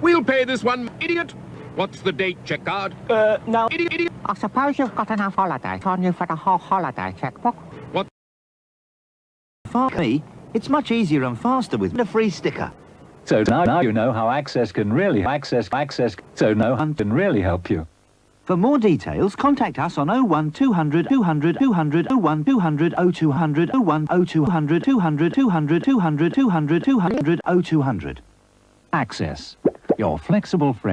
We'll pay this one, idiot. What's the date, check card? Uh, now... Idiot, idiot. I suppose you've got enough holiday on you for the whole holiday checkbook. What? For me, it's much easier and faster with a free sticker. So now, now you know how Access can really access access. So no one can really help you. For more details, contact us on 01 200 200 200 01 200 0200 01 0200 200 200 200 200 200 0200. Access, your flexible friend.